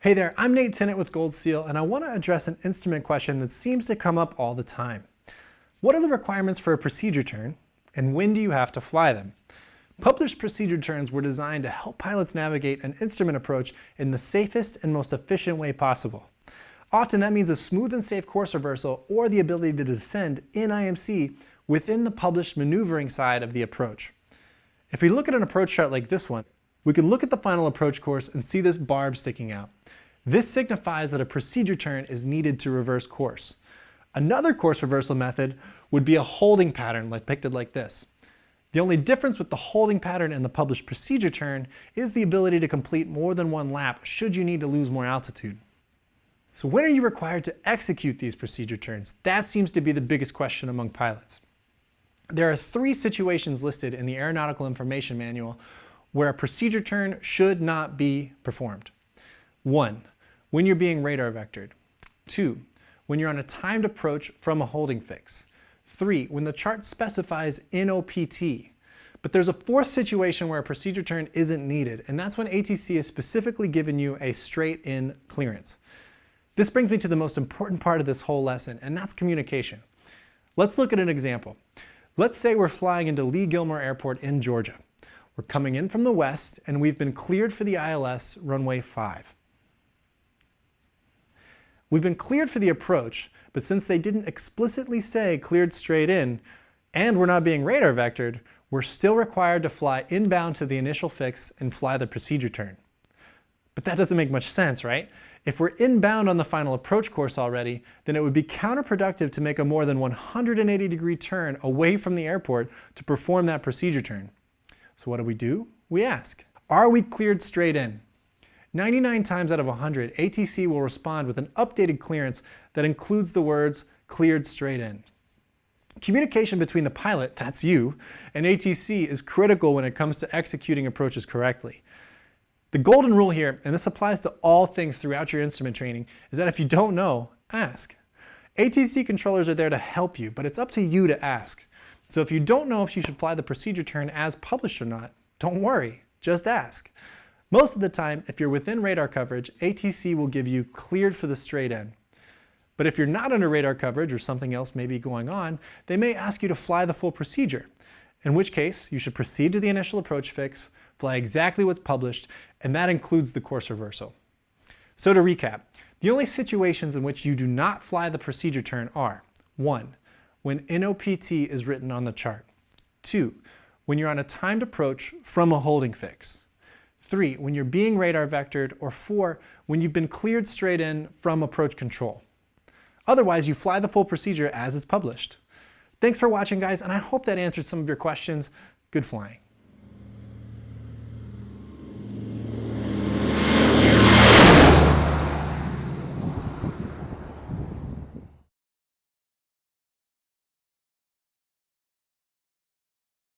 Hey there, I'm Nate Tennant with Gold Seal, and I want to address an instrument question that seems to come up all the time. What are the requirements for a procedure turn, and when do you have to fly them? Published procedure turns were designed to help pilots navigate an instrument approach in the safest and most efficient way possible. Often that means a smooth and safe course reversal or the ability to descend in IMC within the published maneuvering side of the approach. If we look at an approach chart like this one, we can look at the final approach course and see this barb sticking out. This signifies that a procedure turn is needed to reverse course. Another course reversal method would be a holding pattern like depicted like this. The only difference with the holding pattern and the published procedure turn is the ability to complete more than one lap should you need to lose more altitude. So when are you required to execute these procedure turns? That seems to be the biggest question among pilots. There are three situations listed in the Aeronautical Information Manual where a procedure turn should not be performed. One, when you're being radar vectored. Two, when you're on a timed approach from a holding fix. Three, when the chart specifies NOPT. But there's a fourth situation where a procedure turn isn't needed, and that's when ATC has specifically given you a straight-in clearance. This brings me to the most important part of this whole lesson, and that's communication. Let's look at an example. Let's say we're flying into Lee Gilmer Airport in Georgia. We're coming in from the west, and we've been cleared for the ILS runway 5. We've been cleared for the approach, but since they didn't explicitly say cleared straight in, and we're not being radar vectored, we're still required to fly inbound to the initial fix and fly the procedure turn. But that doesn't make much sense, right? If we're inbound on the final approach course already, then it would be counterproductive to make a more than 180 degree turn away from the airport to perform that procedure turn. So what do we do? We ask, are we cleared straight in? 99 times out of 100, ATC will respond with an updated clearance that includes the words cleared straight in. Communication between the pilot, that's you, and ATC is critical when it comes to executing approaches correctly. The golden rule here, and this applies to all things throughout your instrument training, is that if you don't know, ask. ATC controllers are there to help you, but it's up to you to ask. So if you don't know if you should fly the procedure turn as published or not, don't worry, just ask. Most of the time, if you're within radar coverage, ATC will give you cleared for the straight in. But if you're not under radar coverage or something else may be going on, they may ask you to fly the full procedure, in which case you should proceed to the initial approach fix, fly exactly what's published, and that includes the course reversal. So to recap, the only situations in which you do not fly the procedure turn are 1. When NOPT is written on the chart. 2. When you're on a timed approach from a holding fix. 3. When you're being radar vectored. Or 4. When you've been cleared straight in from approach control. Otherwise, you fly the full procedure as it's published. Thanks for watching, guys, and I hope that answered some of your questions. Good flying.